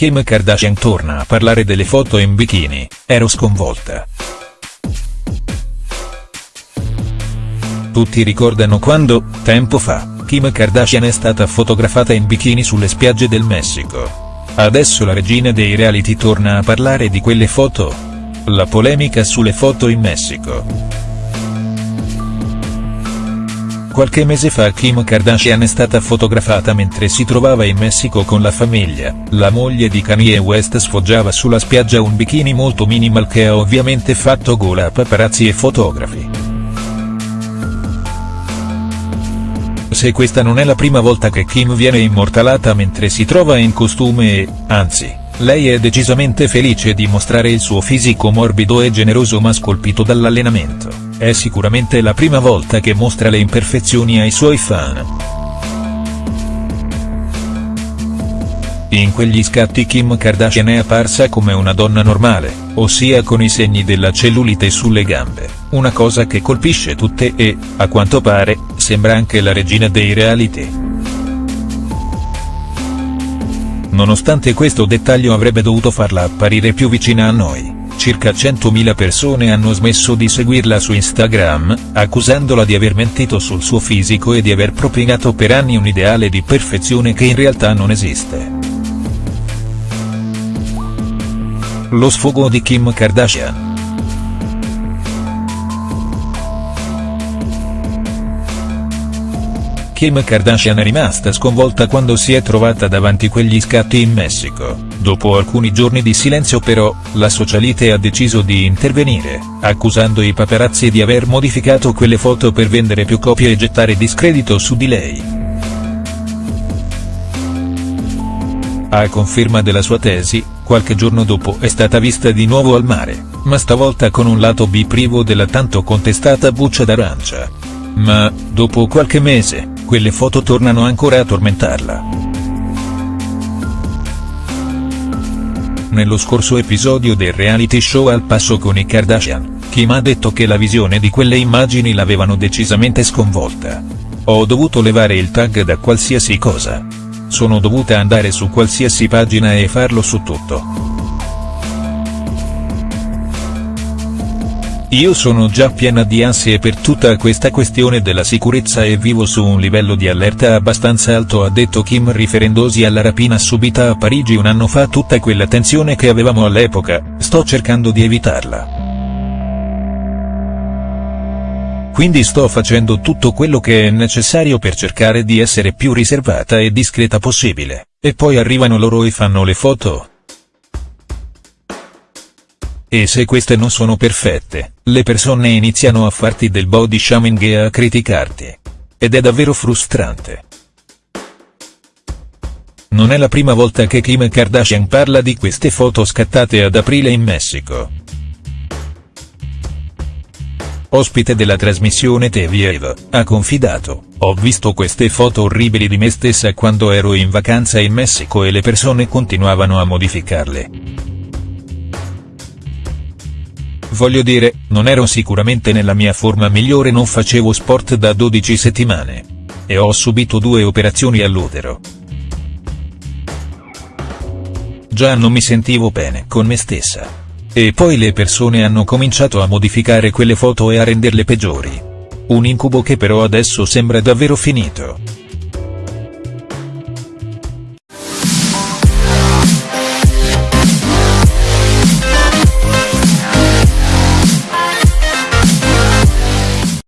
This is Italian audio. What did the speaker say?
Kim Kardashian torna a parlare delle foto in bikini, ero sconvolta. Tutti ricordano quando, tempo fa, Kim Kardashian è stata fotografata in bikini sulle spiagge del Messico. Adesso la regina dei reality torna a parlare di quelle foto? La polemica sulle foto in Messico. Qualche mese fa Kim Kardashian è stata fotografata mentre si trovava in Messico con la famiglia, la moglie di Kanye West sfoggiava sulla spiaggia un bikini molto minimal che ha ovviamente fatto gola a paparazzi e fotografi. Se questa non è la prima volta che Kim viene immortalata mentre si trova in costume e, anzi, lei è decisamente felice di mostrare il suo fisico morbido e generoso ma scolpito dall'allenamento. È sicuramente la prima volta che mostra le imperfezioni ai suoi fan. In quegli scatti Kim Kardashian è apparsa come una donna normale, ossia con i segni della cellulite sulle gambe, una cosa che colpisce tutte e, a quanto pare, sembra anche la regina dei reality. Nonostante questo dettaglio avrebbe dovuto farla apparire più vicina a noi circa 100.000 persone hanno smesso di seguirla su Instagram, accusandola di aver mentito sul suo fisico e di aver propinato per anni un ideale di perfezione che in realtà non esiste. Lo sfogo di Kim Kardashian Kim Kardashian è rimasta sconvolta quando si è trovata davanti quegli scatti in Messico. Dopo alcuni giorni di silenzio però, la socialite ha deciso di intervenire, accusando i paparazzi di aver modificato quelle foto per vendere più copie e gettare discredito su di lei. A conferma della sua tesi, qualche giorno dopo è stata vista di nuovo al mare, ma stavolta con un lato B privo della tanto contestata buccia d'arancia. Ma, dopo qualche mese, quelle foto tornano ancora a tormentarla. Nello scorso episodio del reality show Al passo con i Kardashian, Kim ha detto che la visione di quelle immagini l'avevano decisamente sconvolta. Ho dovuto levare il tag da qualsiasi cosa. Sono dovuta andare su qualsiasi pagina e farlo su tutto. Io sono già piena di ansie per tutta questa questione della sicurezza e vivo su un livello di allerta abbastanza alto ha detto Kim riferendosi alla rapina subita a Parigi un anno fa tutta quella tensione che avevamo all'epoca, sto cercando di evitarla. Quindi sto facendo tutto quello che è necessario per cercare di essere più riservata e discreta possibile, e poi arrivano loro e fanno le foto, e se queste non sono perfette, le persone iniziano a farti del body shaming e a criticarti. Ed è davvero frustrante. Non è la prima volta che Kim Kardashian parla di queste foto scattate ad aprile in Messico. Ospite della trasmissione TV ha confidato, ho visto queste foto orribili di me stessa quando ero in vacanza in Messico e le persone continuavano a modificarle. Voglio dire, non ero sicuramente nella mia forma migliore non facevo sport da 12 settimane. E ho subito due operazioni all'utero. Già non mi sentivo bene con me stessa. E poi le persone hanno cominciato a modificare quelle foto e a renderle peggiori. Un incubo che però adesso sembra davvero finito.